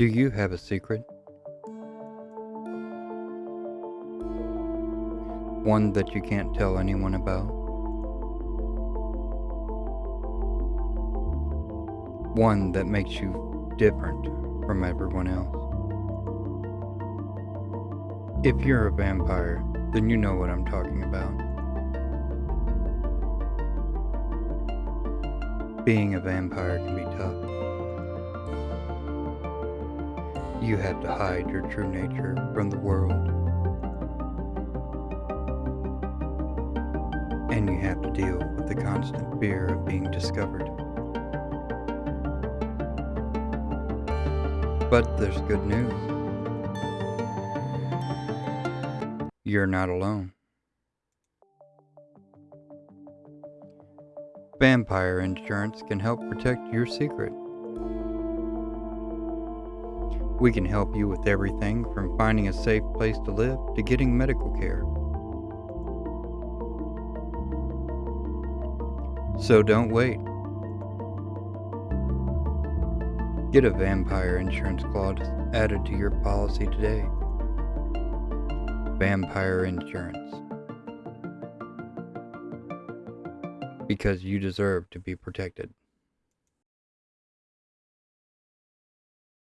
Do you have a secret? One that you can't tell anyone about? One that makes you different from everyone else? If you're a vampire, then you know what I'm talking about. Being a vampire can be tough. You have to hide your true nature from the world. And you have to deal with the constant fear of being discovered. But there's good news. You're not alone. Vampire insurance can help protect your secret. We can help you with everything from finding a safe place to live to getting medical care. So don't wait. Get a vampire insurance clause added to your policy today. Vampire insurance. Because you deserve to be protected.